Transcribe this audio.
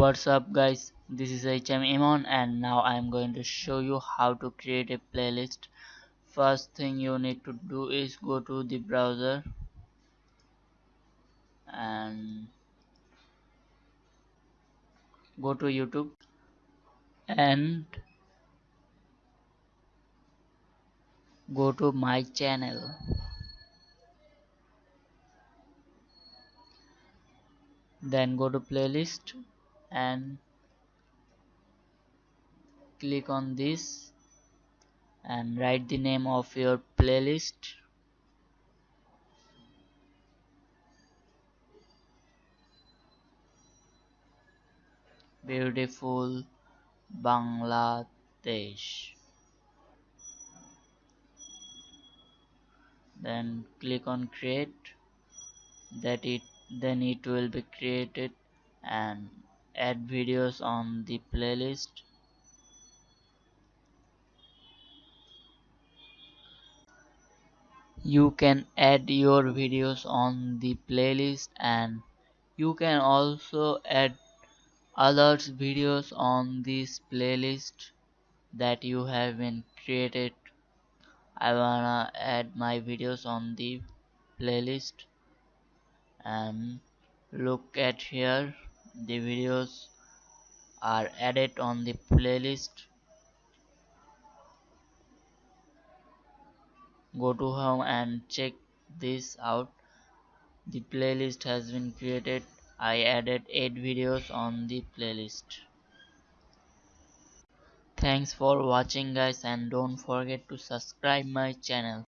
what's up guys? This is HM Imon and now I am going to show you how to create a playlist. First thing you need to do is go to the browser and go to YouTube and go to my channel. Then go to playlist and click on this and write the name of your playlist. Beautiful Bangladesh. Then click on create. That it then it will be created and add videos on the playlist. You can add your videos on the playlist and you can also add others videos on this playlist that you have been created. I wanna add my videos on the playlist and look at here the videos are added on the playlist. Go to home and check this out. The playlist has been created. I added 8 videos on the playlist. Thanks for watching guys and don't forget to subscribe my channel